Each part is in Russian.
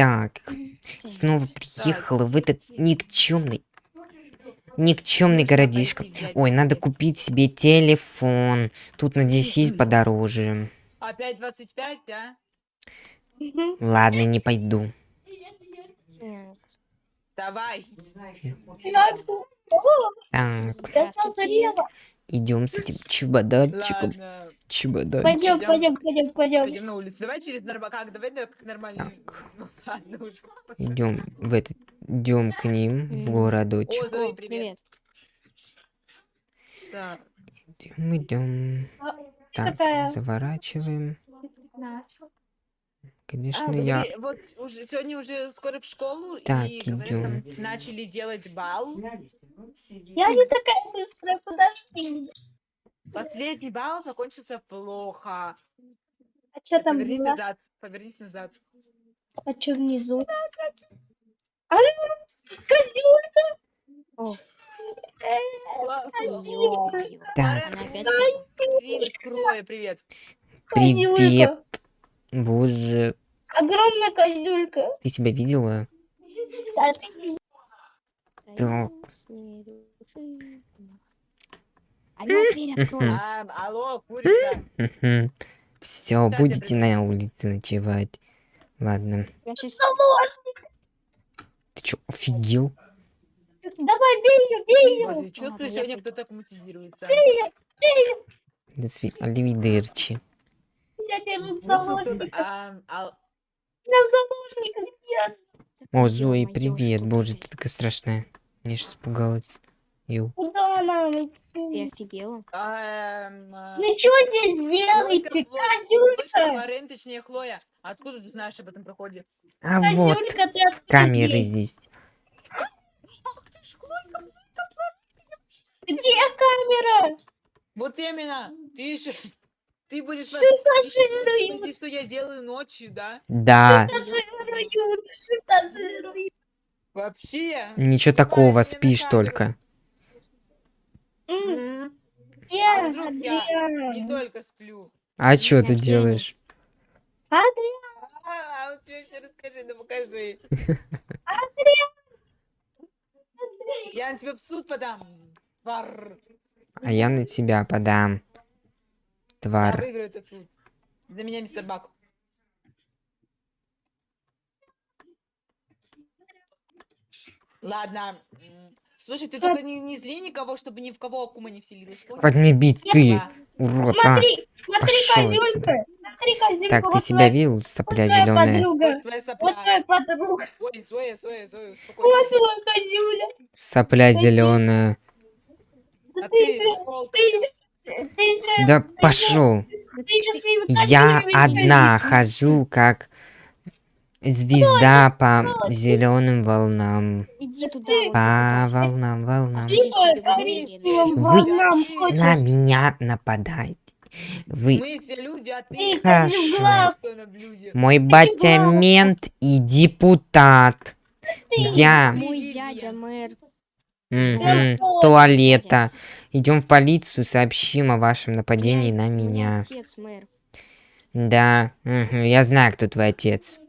Так, снова приехала в этот никчемный, никчемный городишко. Ой, надо купить себе телефон. Тут, надеюсь, есть подороже. Опять 25, а? Ладно, не пойду. Давай. Так. Идем с этим чебодатчиком. Ладно. Чебодатчик. Пойдем, пойдем, пойдем, пойдем. Пойдем на улицу. Давай через нормально. Как? Давай да, как нормально. Так. Ну ладно уже. Идем в этот, идем к ним в О, городочек. Зои, О, привет. Так. Идем, идем. А, Так, какая? заворачиваем. Конечно, А, я... Вот уже сегодня уже скоро в школу Так, и говорят, идём. там начали делать бал. Я не такая быстрая, подожди. Последний бал закончился плохо. А что там Повернись было? назад. Повернись назад. А что внизу? А, козёлка! О, ё-моё. Так, привет. привет. Козюлька. Боже, Огромная козюлька. ты себя видела? Да, ты- Так. Ней души. Алло, дверь открой. Алло, курица. Все, будете на улице ночевать. Ладно. Я сейчас Заложник. Ты чё, офигел? Давай, бей ее, бей ее. Ладно, я сегодня приду. кто-то мотивируется. До свидания. Аливидерчи. Я держу Слушай, кто- заложника. ам, ал- Я заложника держу. О, Зои, привет. Боже, ты? ты такая страшная. Я сейчас испугалась. Ю. Куда нам Ты идти? офигела? ам, а, Ну что здесь делаете, козюлька? Лорен, точнее, Хлоя. Откуда ты знаешь об этом проходе? А вот, ты камеры здесь? Ах ты ж, Хлойка, Где камера? Вот именно. Ты же... Ты будешь... Шантажируют, смотреть, что я делаю ночью, да? Да, шантажируют, шантажируют. Вообще. ничего снимай такого, спишь только. Где А вдруг я Не Адриан? только сплю. А что ты делаешь? Адриан, А, а вот тебе все расскажи, да покажи. Я на тебя в суд подам. Тварь. А я на тебя подам. Я Твар. выиграю этот суд. За меня мистер Бак. Ладно. Слушай, ты только не, не зли никого, чтобы ни в кого Акума не вселилась, понял? Бить, ты, Да. урод, а. смотри, смотри, пошёл козюлька. Смотри, козюлька, Так, ты вот себя твоя- видел, вот сопля твоя зеленая? подруга. Вот твоя Вот сопля. твоя подруга. Ой, Зоя, Зоя, Зоя, Вот успокойся. твоя козюля. Сопля зеленая. Да А ты ты, же, ты, ты же, Да пошел. ты же своими Я козюлями одна хожу, как звезда по зеленым волнам. Иди туда. По волнам, волнам. Вы На меня нападаете. Вы Мы все люди, а ты Ты Хорошо. блюде? мой батя мент и депутат. Я Мой дядя мэр. мгм, вот, туалета. Идем в полицию, сообщим о вашем нападении на меня. Отец мэр. Да, я знаю, кто твой отец.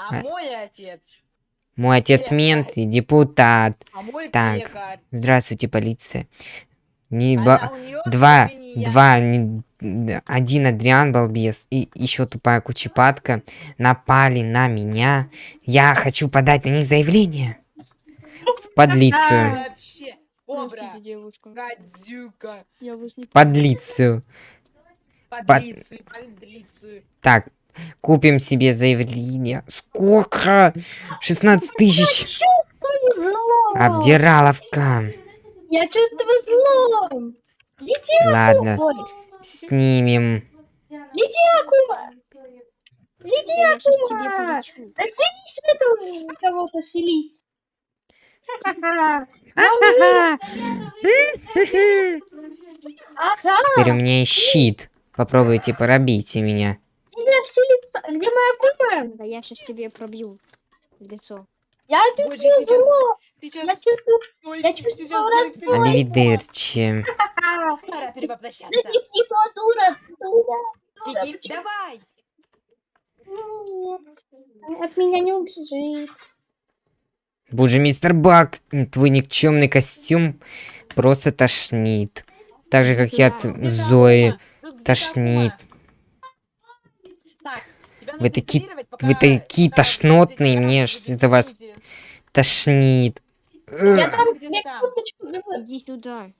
А А. мой отец, Мой отец Лекарь. мент и депутат. а мой Так. пекарь. Здравствуйте, полиция. Не ба- Два, свинья. два, не- один Адриан балбес и еще тупая кучепатка напали на меня. Я хочу подать на них заявление. В подлицию. Не... В подлицию. подлицию, подлицию. Так, купим себе заявление. Сколько? 16 тысяч. Чувствую зло. Обдираловка. Я чувствую зло. Лети, Ладно, Ой, снимем. лети, Акума. Лети, Я Акума. Да вселись в этого кого-то, вселись. Теперь у меня есть щит. Попробуйте пробейте меня. Тебя вселится. Где моя Акума? Да я сейчас тебе пробью лицо. Я чувствую зло. сейчас, Я чувствую... Ой, я чувствую вселится. Аливидерчи. Пора Да перевоплощаться. не, не дура, дура. Тики, давай. Ну, От меня не убежит. Боже, мистер Бак, твой никчемный костюм просто тошнит. Так же, как и от Зои. Тошнит. Вы нужно таки- изолировать, пока- вы такие тошнотные, мне из-за вас где- Тошнит. Я там люблю. Иди сюда.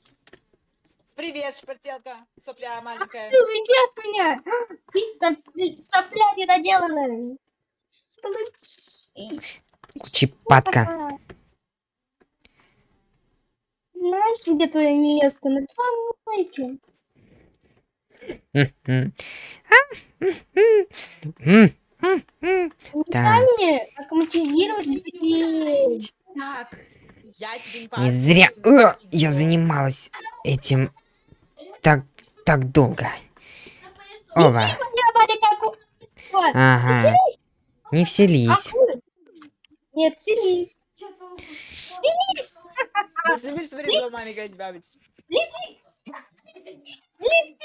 Привет, шпартелка, сопля маленькая. Ты уйди от меня. Ты соп- сопля недоделанная. Получи. Чипатка. Знаешь, где твое место? На помойке. М-м. А, мне аккуматизировать людей. Так, не зря не я занималась этим так, так долго. Ова. Ага. Не вселись. акула. Нет, селись. Селись. Больше не будешь смотреть, что маленькая тебя будет. Лети. Лети.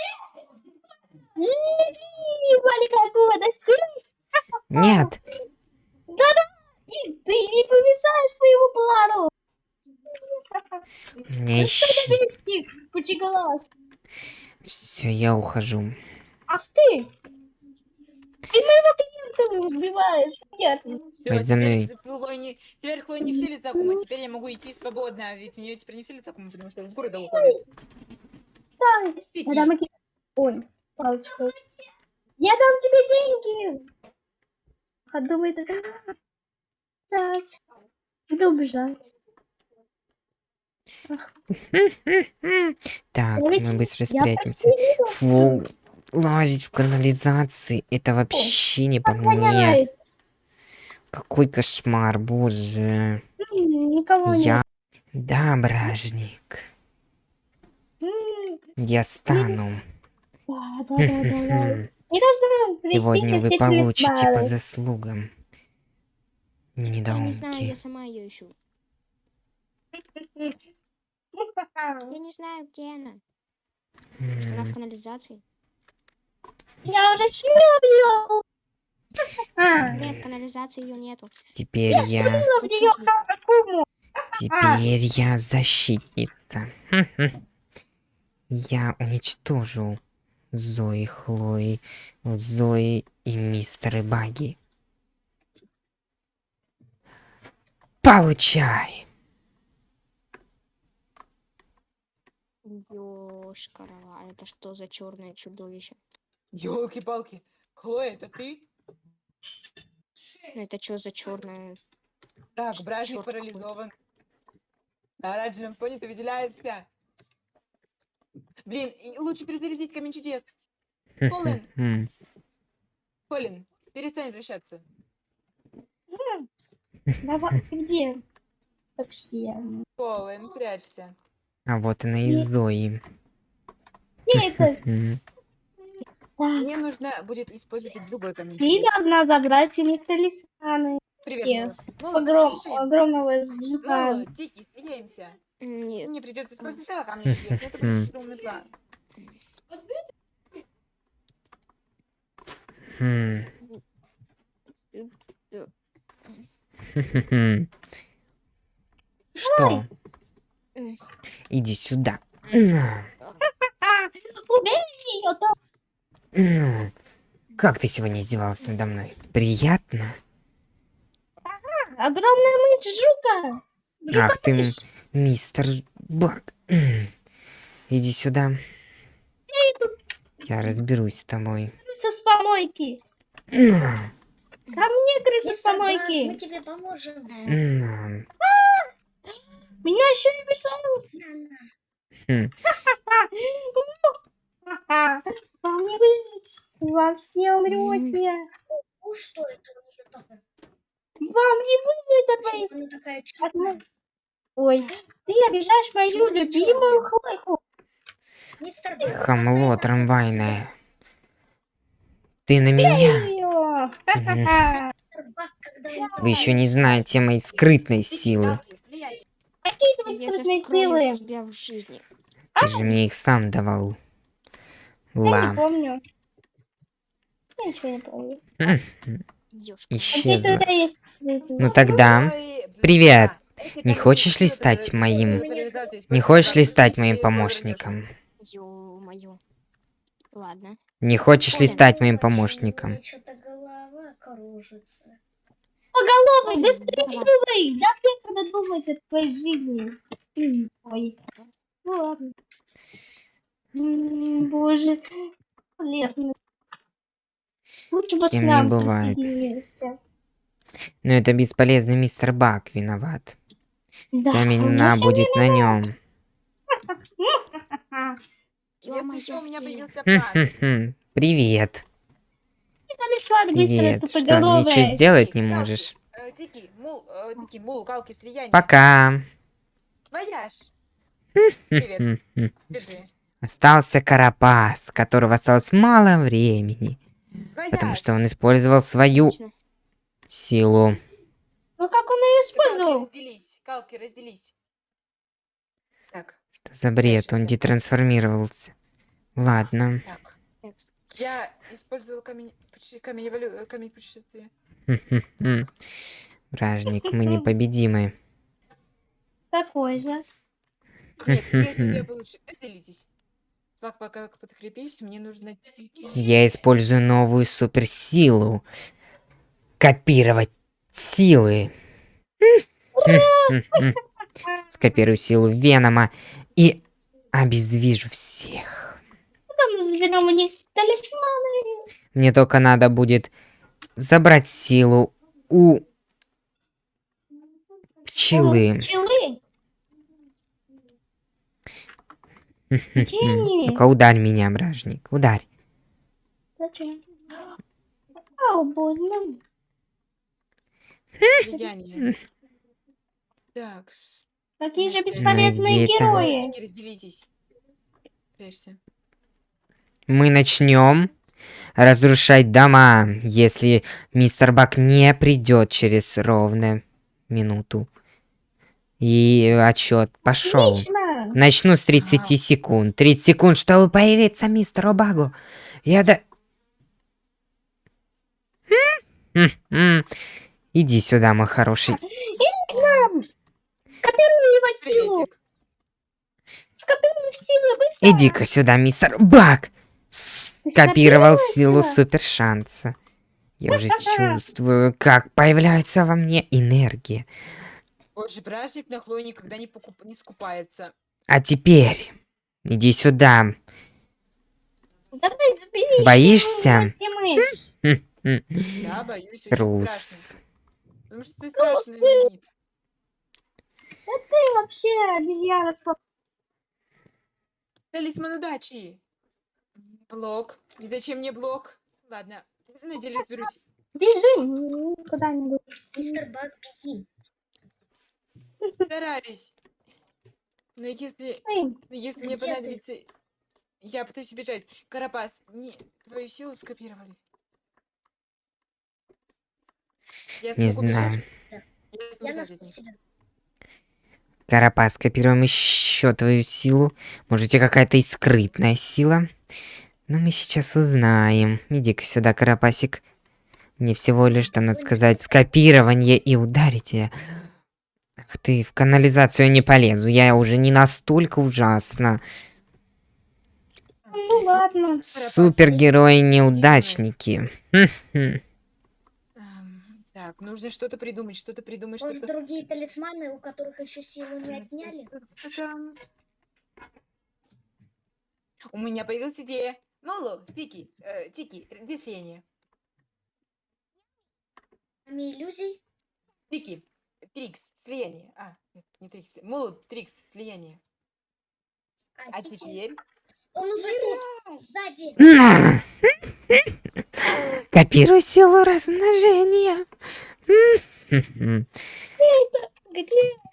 Лети, маленькая акула, да селись. Нет. Да-да. И ты не помешаешь моему плану. Не ищи. Все, я ухожу. Ах ты. Ты моего клиента убиваешь. Нет. Всё, Пойдь за теперь мной. не- Теперь Хлой не вселится Акума, теперь я могу идти свободно, ведь в нее теперь не вселится Акума, потому что из города уходит. Так. Тики. Я дам тебе... Ой, палочку. Я дам тебе деньги. А думает... Дать. Иду убежать. Так, мы быстро Я спрячемся. почти видела. Фу, лазить в канализации, это вообще не по мне. Какой кошмар, боже. Никого. Я... Да, бражник. Я стану. Да, да, да, да. Не должна прийти Сегодня вы получите по заслугам. Я не знаю, Недоумки. я сама ее ищу. Я не знаю, где она. Может, она в канализации? Я уже слила А, Нет, в канализации ее нету. Теперь я... слила в нее акуму. Теперь я защитница. Я уничтожу Зои, Хлои, Зои и мистера Баги. Получай! Ёшкара, а это что за черное чудовище? Ёлки-палки. Хлоя, это ты? Это что за черное? Так, какой. парализован. На оранжевом фоне ты выделяешься. Блин, лучше перезарядить камень чудес. Колин. Колин, перестань вращаться. Давай, ты где? Вообще. Колин, прячься. А вот она и Зои. Мне нужно будет использовать другой камень Ты должна забрать у них талисманы. Привет, пиши. огромного жука. Тики, стреляемся. Нет. Мне придется использовать так камни чудес, но это будет стрёмный план. Хм. Что? Иди сюда. А, убей ее. Как ты сегодня издевалась надо мной? Приятно? огромная мыть жука. Жука Ах ты. Мистер Бак. Иди сюда. Я разберусь с тобой. Крыса с помойки. Ко мне крыса с Баг, мы помойки. тебе поможем. М. Меня еще не мешают. Хм. Вам не выжить. Вам все умрете. Ну что это? Вам не выжить от моей она такая мо- Ой, ты обижаешь мою любимую хлойку. Мистер Хамло трамвайное. Ты на меня? Вы еще не знаете моей скрытной силы. Какие твои скрытные силы. силы? тебя в жизни. Ты же мне их сам давал. Я не Ла. помню. Я ничего не помню. Какие исчезла. Ну тогда, привет. Не хочешь ли стать моим... Не хочешь ли стать моим помощником? Ладно. Не хочешь ли стать моим помощником? Поголовый, быстрее думай! Да ты надо думать о твоей жизни. Ой. Ну ладно. Боже. Полезно. Лучше бы не бывает. Но это бесполезный мистер Бак виноват. Да, вообще будет на нем. Ё-моё, появился план. Привет. Привет. Что, ничего сделать не можешь? э, э. Пока. Остался Карапас, которого осталось мало времени, потому что он использовал свою силу. Ну как он ее использовал? Галки, разделись. Так, Что за бред? Он детрансформировался. Ладно. так. Я использовал камень, путеше- камень, эволю- камень путешествия. Вражник, мы непобедимы. Такой же. Нет, получше. Так, пока подкрепись, мне нужно. Я использую новую суперсилу. Копировать силы. Скопирую силу Венома и обездвижу всех. Там разберем у них талисманы. Мне только надо будет забрать силу у пчелы. Пчелы. Ну-ка, ударь меня, бражник, ударь. Зачем? Ау, больно. Так, Какие же бесполезные герои. Разделитесь. Мы начнем разрушать дома, если мистер Бак не придет через ровно минуту. И отчет пошел. Отлично. Начну с 30 секунд. 30 секунд, чтобы появиться мистеру Багу. Я да... Иди сюда, мой хороший. Скопируй его силу. Скопируй их силы быстро. Иди-ка сюда, мистер Баг. Скопировал силу силу? супер шанса. Я уже чувствую, как появляется во мне энергия. Боже, бражник на Хлое никогда не, покуп... не скупается. А теперь иди сюда. Давай забери. Боишься? Где мышь? М, м, Я боюсь. Трус. Потому что ты страшный, Леонид. Ты вообще обезьяна. сп- Талисман удачи. Блок. И зачем мне блок? Ладно, на деле разберусь. Бежим куда-нибудь. Мистер Баг, беги. Стараюсь. Но если, Эй, но если мне Где ты? понадобится... Я пытаюсь убежать. Карапас, не... твою силу скопировали. Я Не знаю. бежать. Я Я бежать них. тебя. Карапас, копируем еще твою силу. Может, у тебя какая-то и скрытная сила? Но мы сейчас узнаем. Иди-ка сюда, Карапасик. Мне всего лишь, там, надо сказать, скопирование и ударить я. Ах ты, в канализацию не полезу. Я уже не настолько ужасно. ну ладно. Супергерои-неудачники. Так, нужно что-то придумать, что-то придумать, Может, что-то... другие талисманы, у которых еще силу не отняли? У меня появилась идея. Моло, Тики, э, Тики, где слияние? Кроме иллюзий? Тики, Трикс, слияние. А, нет, не Трикс. Моло, Трикс, слияние. А, А Тики, теперь... Он уже тут, сзади. Копируй силу размножения.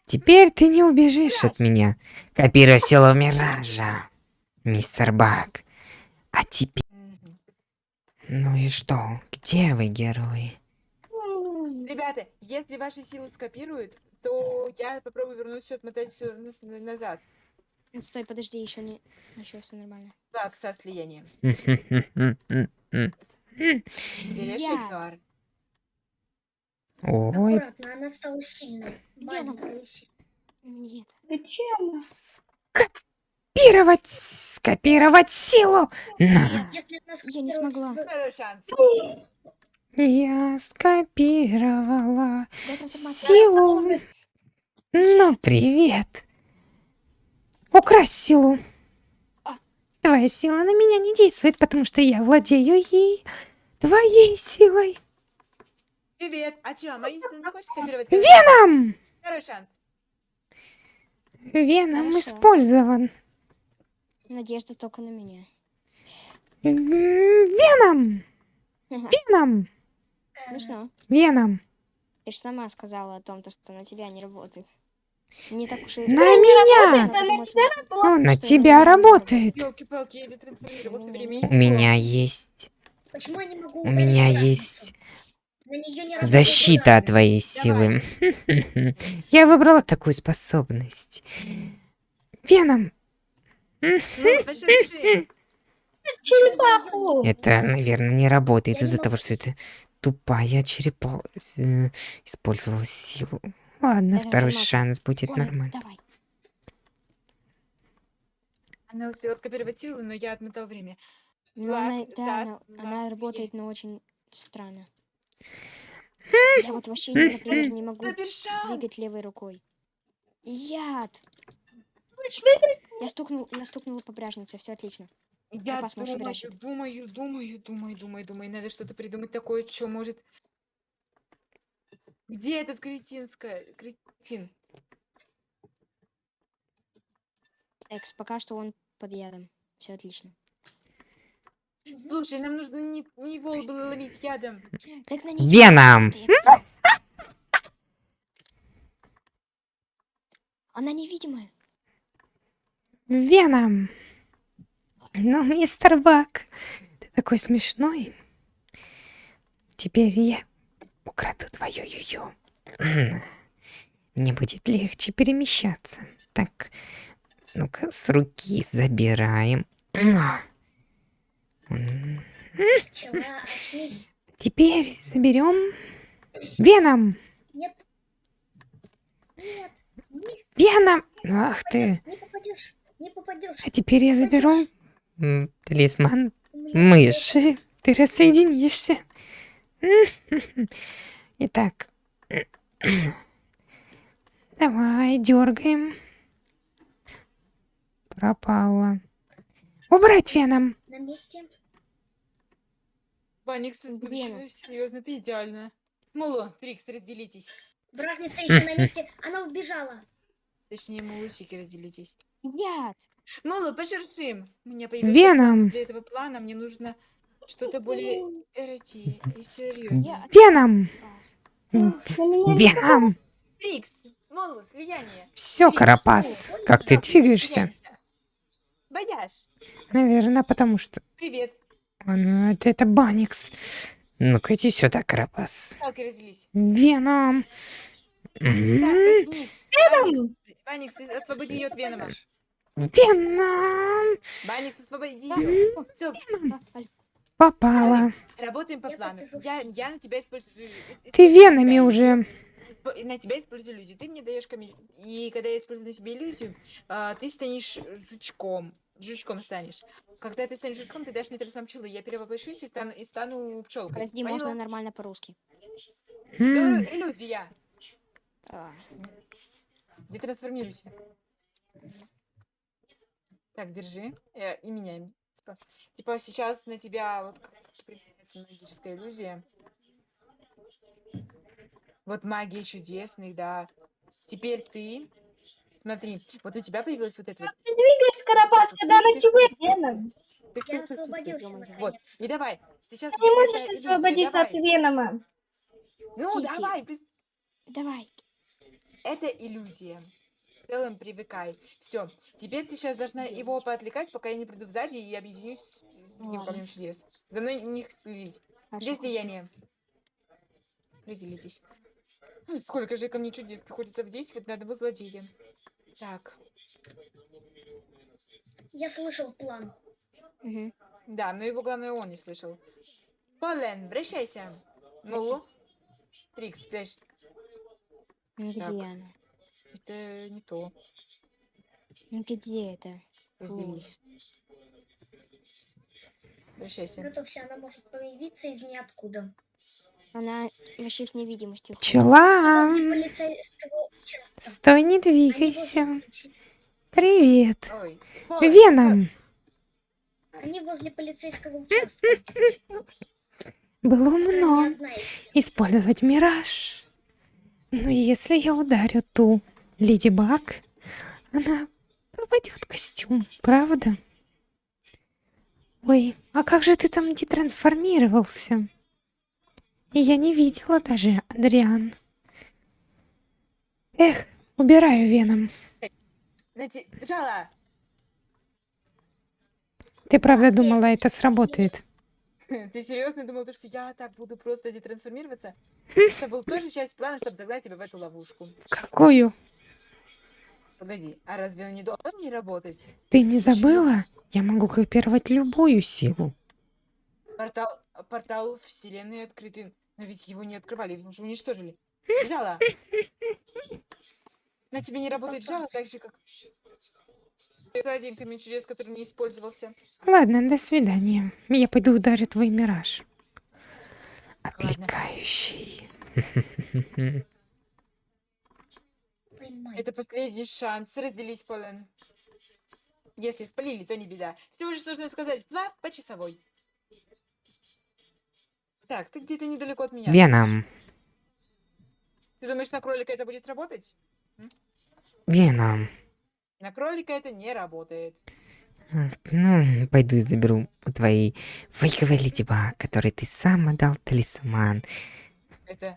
Теперь ты не убежишь от меня. Копируй силу Миража, мистер Бак. А теперь... Ну и что? Где вы, герои? Ребята, если ваши силы скопируют, то я попробую вернуть все, отмотать все назад. Стой, подожди, еще не... Еще все нормально. Так, со слиянием. Берешь Я. Эдгар. Ой, Аккуратно, она стала сильной. Маленькая. Нет. Зачем? скопировать, скопировать силу. На. Если она Я не смогла. Я скопировала силу. Ну, привет. Украсть силу. А. Твоя сила на меня не действует, потому что я владею ей твоей силой. Привет. А чё, Мариса не хочет скопировать? Веном! Второй шанс. Веном Хорошо. использован. Надежда только на меня. Веном! Веном! Смешно. Веном! Ты же сама сказала о том, то, что на тебя не работает. Не так уж и... На меня! Это на тебя Он на что это тебя не работает. У меня есть... Почему я не могу У меня есть Защита от твоей силы. Я выбрала такую способность. Веном! Ну, черепаху. Это, наверное, не работает из-за того, что это тупая черепа использовала силу. Ладно, второй шанс будет нормально. Она успела скопировать силу, но я отмотал время. Ну, Влад, она, да, она, она работает, но очень странно. Я вот вообще, например, не могу двигать левой рукой. Яд! Я стукнул, я стукнула по пряжнице, все отлично. Я думаю, думаю, думаю, думаю, думаю, думаю. Надо что-то придумать такое, что может... Где этот кретинская... Кретин? Экс, пока что он под ядом. Все отлично. Слушай, нам нужно не, не было ловить ядом. Так на Веном! Она невидимая. Веном! Ну, мистер Бак, ты такой смешной. Теперь я украду твою юю. Мне будет легче перемещаться. Так, ну-ка, с руки забираем. Очнись. Теперь заберем Веном! Нет. Нет. Не, Веном! Ах ты! не попадешь. Не попадешь. А теперь я заберу м, талисман мыши. Ты рассоединишься. Итак. Давай, дергаем. Пропала. Убрать веном. На месте. Баникс, Веном. серьезно, ты идеально. Муло, Трикс, разделитесь. Бражница еще на месте. Она убежала. Точнее, мулучики, разделитесь. Яд! Муло, пошершим. У меня появился Веном. Для этого плана мне нужно что-то более эроти и серьезное. Веном. Веном. Трикс, Муло, слияние. Все, Трикс, Карапас. Как ты двигаешься? Бояж, Наверное, потому что... привет. А, ну, это, это Баникс. Ну-ка, иди сюда, Карапас. Палки разделись. Веном. Так, М, проснись. Баникс, Баникс, освободи ее от Венома. Веном. Баникс, освободи ее. Все, Попала. работаем по плану. Я, я на тебя использую... Ты использую венами тебя уже. И На тебя использую иллюзию. Ты мне даешь камень. И когда я использую на себе иллюзию, а, ты станешь жучком. Жучком станешь. Когда ты станешь жучком, ты дашь мне талисман пчелы. Я перевоплощусь и стану, и стану пчелкой. Подожди, можно нормально по-русски. Говорю, иллюзия. А, Детрансформируйся. Так, держи. Э, и меняем. Типа, типа сейчас на тебя вот как магическая иллюзия. Вот магия чудесных, да. Теперь ты. Смотри, вот у тебя появилась вот эта вот. Ты двигаешь, Карапас, когда на тебе веном. Я освободился. Вот. И давай. Сейчас Ты не можешь освободиться от венома. Ну, давай, давай. Это иллюзия. В целом привыкай. Все. Теперь ты сейчас должна его поотвлекать, пока я не приду сзади и объединюсь с другим Ладно. камнем чудес. За мной не следить. Где хорошо. слияние? Разделитесь. Ну, сколько же камней чудес приходится действовать на одного злодея. Так. Я слышал план. Мгм. Да, но его главное он не слышал. Полен, обращайся. Ну, Трикс, спрячь. Ну, Где Так. она? Это не то. Ну где это? Разделись. Прощайся. Готовься, она может появиться из ниоткуда. Она вообще с невидимостью. Чела, стой, не двигайся. Привет. Ой. Веном. Они возле полицейского участка. Было умно использовать мираж. Но если я ударю ту Леди Баг, она пропадет костюм, правда? Ой, а как же ты там детрансформировался? Я не видела даже, Адриан. Эх, убираю веном. Ты правда думала, это сработает? Ты серьезно думал, то, что я так буду просто детрансформироваться? Это был тоже часть плана, чтобы загнать тебя в эту ловушку. Какую? Погоди, а разве он не должен не работать? Ты не забыла? Я могу копировать любую силу. Портал, портал вселенной открытый. Но ведь его не открывали, его уже уничтожили. Жала. На тебе не работает жало, так же, как... Это один камень чудес, который не использовался. Ладно, до свидания. Я пойду ударю твой мираж. Отвлекающий. Это последний шанс. Разделись, Полен. Если спалили, то не беда. Всего лишь нужно сказать «пла» по часовой. Так, ты где-то недалеко от меня. Веном. Ты думаешь, на кролика это будет работать? Веном. На кролика это не работает. Ну, пойду и заберу у твоей фейковой Леди Баг, которой ты сам отдал талисман. Это...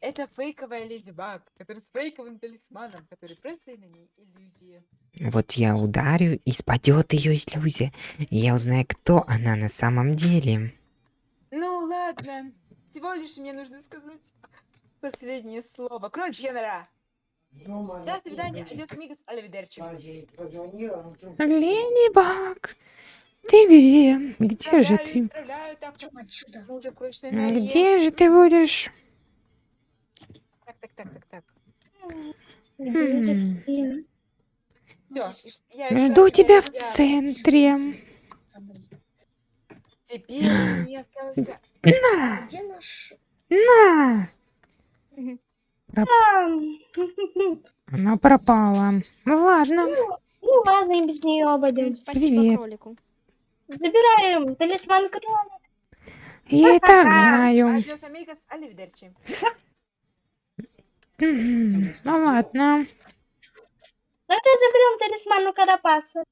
Это фейковая Леди Баг, которая с фейковым талисманом, который просто на ней иллюзия. Вот я ударю, и спадет ее иллюзия. И я узнаю, кто она на самом деле. Ну ладно. Всего лишь мне нужно сказать последнее слово. Кроль Дженера! До свидания, адьос, амигос, аливидерчи. Леди Баг, ты где? Где же ты? Где же ты будешь? Так, так, так, так, так. Хм. Жду тебя в центре. Теперь мне осталось... На, Где наш... на. Там. Она пропала. Ну ладно. Ну ладно, и без нее обойдемся. Спасибо Привет. кролику. Забираем талисман кролика. Я и так знаю. Ну ладно. Тогда заберем талисман у Карапаса.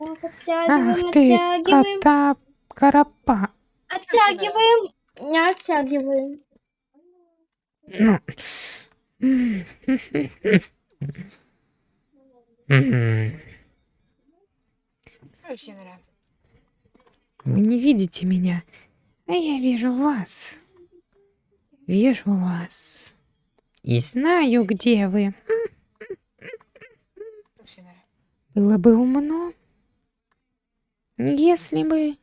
Ах ты, кота карапа. оттягиваем, не оттягиваем. Ну. Вы не видите меня, а я вижу вас. Вижу вас. И знаю, где вы. Было бы умно, если бы...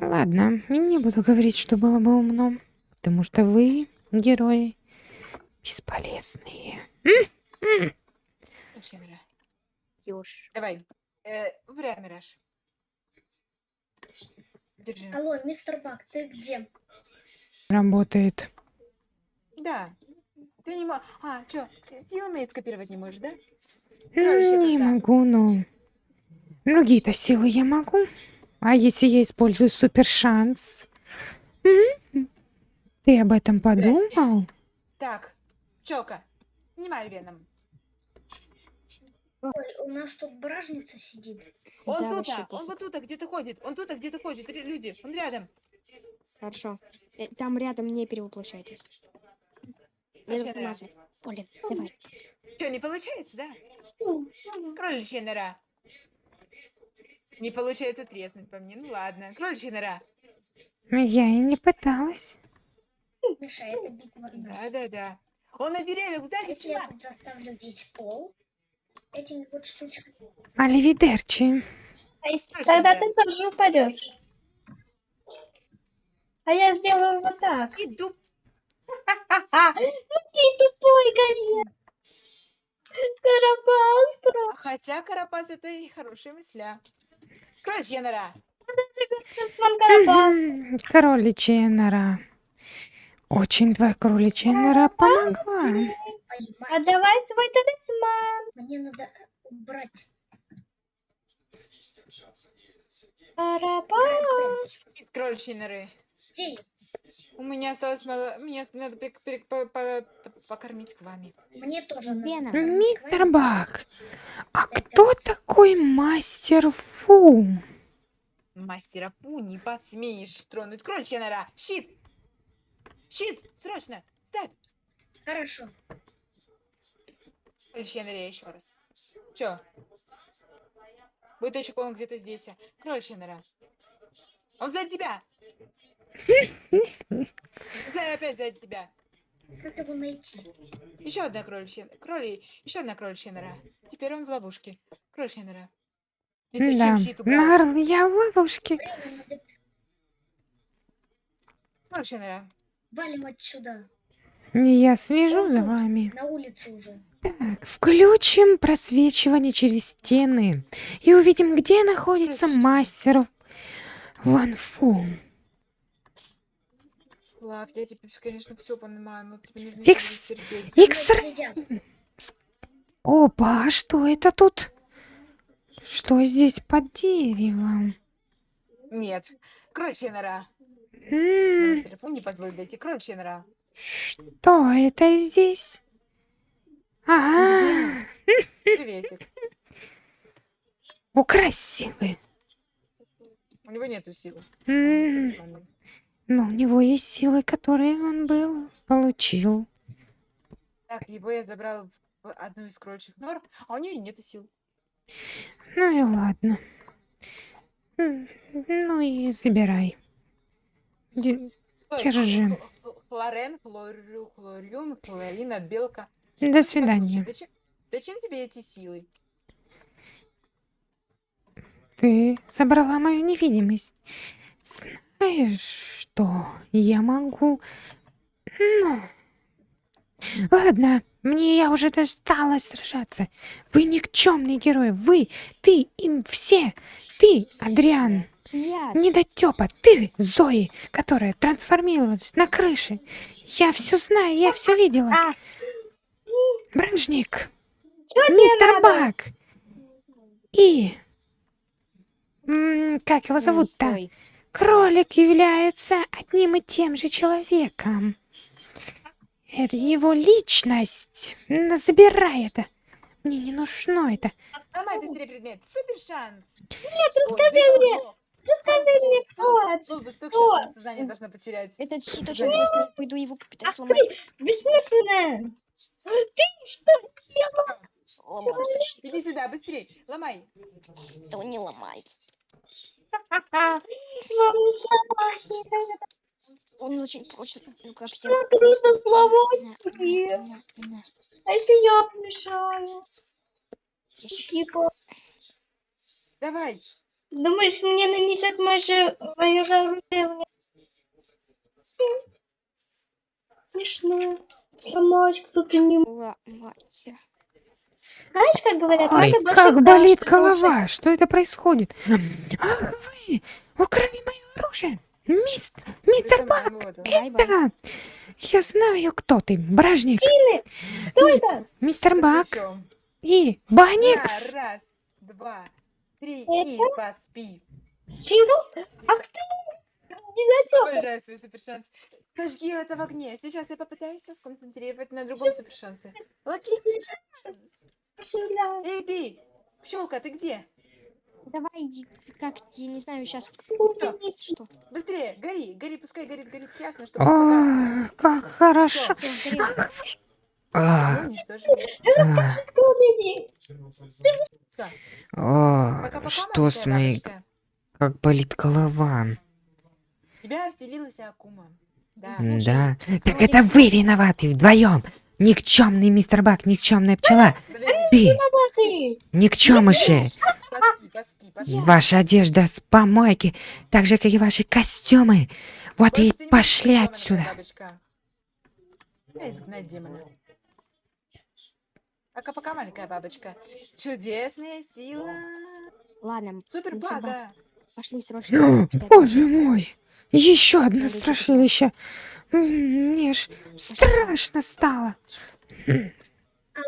Ладно, не буду говорить, что было бы умно, потому что вы, герои, бесполезные. Давай. Э, выбирай, Мираж. Держи. Алло, мистер Бак, ты где? Работает. Да. Ты не можешь... А, чё, ты силами скопировать не можешь, да? Короче, Не да. могу, но... Другие-то силы я могу. А если я использую супер шанс? Ты об этом подумал? Так, Пчелка, снимай веном. Ой, у нас тут бражница сидит. Он Да, тут, он вот тут где-то ходит, он тут где-то ходит, люди, он рядом. Хорошо. Э, Там рядом не перевоплощайтесь. Информации. Полин, давай. Что, не получается, да? Кроличья нора. Не получается треснуть по мне, ну ладно. Кроличья нора. Я и не пыталась. Битва. да. Да-да-да. Он на деревьях сзади Если я заставлю весь пол этими вот штучками. Оливидерчи. А если- Тогда да. ты тоже упадешь. А я сделаю вот так. Иду. Ну ты тупой, конечно. Карабас, просто. Хотя Карапас это и хорошая мысля. Кроличья нора. Кроличья нора. Очень твоя кроличья нора помогла. А давай свой талисман. Мне надо убрать. Карабас. Из кроличьей норы. Где я? У меня осталось мало... Мне надо покормить к вами. Мне тоже надо. Мистер Бак, а кто такой мастер Фу? Мастера Пу не посмеешь тронуть кроличья нора. Щит! Щит! Срочно! Ставь! Хорошо. Кроличья норе еще раз. Чё? Быточек он где-то здесь. Кроличья нора. Он сзади тебя! Да, опять сзади тебя. Как его найти? Еще одна кроличья... Кроли... Еще одна кроличья нора. Теперь он в ловушке. Кроличья нора. Да? Нарл, я в ловушке. Кроличья нора. Валим отсюда. Я слежу за вами. На улицу уже. Так, включим просвечивание через стены и увидим, где находится мастер Ван Фу. Лав, я теперь, конечно, все понимаю, но тебе нужно Икс- терпеть. Опа, а что это тут? Что здесь под деревом? Нет. Кроличья нора. Мастер Фу не позволит дойти. Кроличья нора. Что это здесь? А, Приветик. украсть силы. У него нету силы. Но у него есть силы, которые он был, получил. Так, его я забрал в одну из кроличьих нор, а у нее нету сил. Ну и ладно. Ну и забирай. Стой, Держи. Хлорен, хлорю, хлорюн, хлорина, белка. До свидания. зачем, зачем тебе эти силы? Ты забрала мою невидимость. Знаешь что? Я могу... Ну... Ладно, мне я уже досталось сражаться. Вы никчемные герои. Вы, ты, им все. Ты, Адриан, Я. недотёпа. Ты, Зои, которая трансформировалась на крыше. Я все знаю, я все видела. А, Бражник. Мистер? Бак. И... Как его зовут-то? Кролик является одним и тем же человеком. Это его личность. Забирай это. Мне не нужно это. Ломай быстрее предмет. Супер шанс. Нет, расскажи мне. Расскажи мне, кто это. Был бы стук, Кто? сейчас сознание должна потерять. Этот щит очень просто. Пойду его попытаюсь ты, сломать. бессмысленная. Ты что сделал? Ломался щит. Иди сюда, быстрее. Ломай. Да он не ломается. Он очень прочный. Ну-ка, всем. Так трудно сломать На, тебе. на, на. А если я помешаю? Я Типа, Давай. думаешь, мне нанесет мое, мое? Смешно. Сломать кто-то не может. Ломайте. Знаешь, как говорят, Ой, надо больше как болит чтобы голова. слушать. Что это происходит? Ах вы! Украли мое оружие! Мист... Мистер Бак! Да. Да! Я знаю, кто ты. Бражник. Кто это? Мистер Бак. И Да, Баникс. Раз, два, три Это? и поспи. Чего? Ах ты! Недотёпа. Обожаю свой супершанс. Сожги это в огне. Сейчас я попытаюсь сконцентрировать на другом супершансе. Локи Эй, ты! Пчелка, ты где? Давай, как я не знаю, сейчас. Что? Быстрее, гори, гори, пускай горит, горит ясно, чтобы. О, как хорошо. О, Что с моей... Как болит голова. Тебя вселилась Акума. Да. Так это вы виноваты вдвоем. Никчемный мистер Бак, никчемная пчела. Ты, никчемыши. Ваша одежда с помойки, так же, как и ваши костюмы. Вот и Больше пошли отсюда. Пока-пока, маленькая бабочка. Чудесная сила. Ладно, Супер бага. пошли срочно. Боже мой! Еще одно страшилище. Мне ж страшно стало.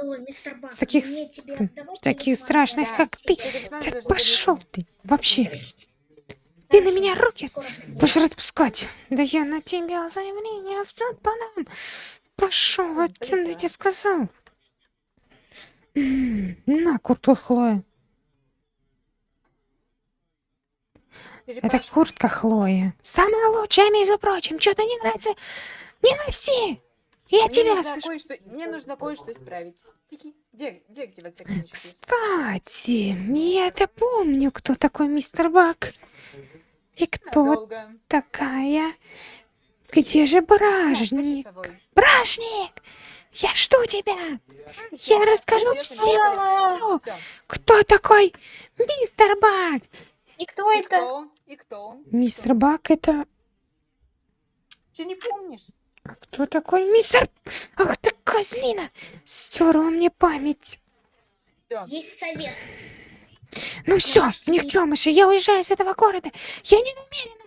Алло, мистер Бак, С таких мне тебе отдавать Таких страшных, Да. как ты. Да пошел ты. Вообще. Ты на меня руки будешь распускать. Да я на тебя заявление в суд подам. Пошел Ой, отсюда, я тебе сказал. На, куртку Это куртка Хлоя. Самая лучшая, между прочим. Что-то не нравится? Не носи. Я Мне тебя нужно кое-что, мне нужно кое-что исправить. Тики, где, где активация книжки? Кстати, я-то помню, кто такой мистер Бак. И кто Надолго. такая? Где же бражник? Бражник! Я жду тебя! Я расскажу всему миру, кто такой мистер Бак. И кто И это? кто? И кто? он? Мистер Бак это... Че не помнишь? А кто такой мистер... Ах ты козлина! Стерла мне память. Есть совет. Ну все, никчемыши, я уезжаю с этого города. Я не намерена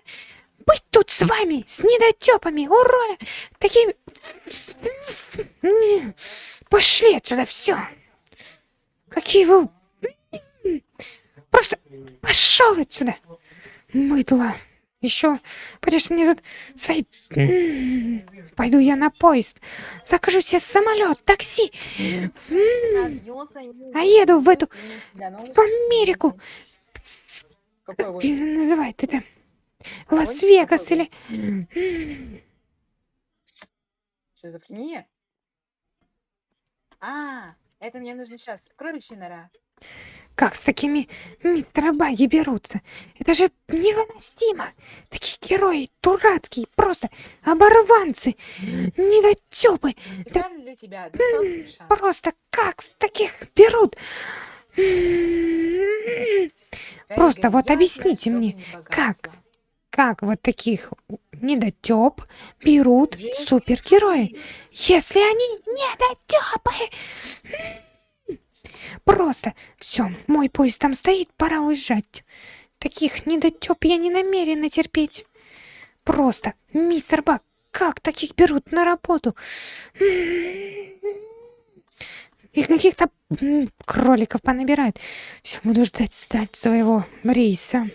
быть тут с вами, с недотепами, урода, такими... Пошли отсюда, все. Какие вы... Просто пошел отсюда. Мыдло. Еще пойдешь мне тут свои... Пойду я на поезд. Закажу себе самолет, такси. Амигос. А еду в эту- В Америку. Как ее это? Лас-Вегас или... Шизофрения? А, это мне нужно сейчас. Кроличья нора. Как с такими мистера Баги берутся? Это же невыносимо. Такие герои дурацкие, просто оборванцы, недотепы. Да для тебя просто как с таких берут? Просто вот объясните мне, как? Как вот таких недотеп берут супергерои, если они недотепы? Просто все, мой поезд там стоит, пора уезжать. Таких недотеп я не намерена терпеть. Просто, мистер Бак, как таких берут на работу? И каких-то кроликов понабирают. Все, буду ждать, ждать своего рейса.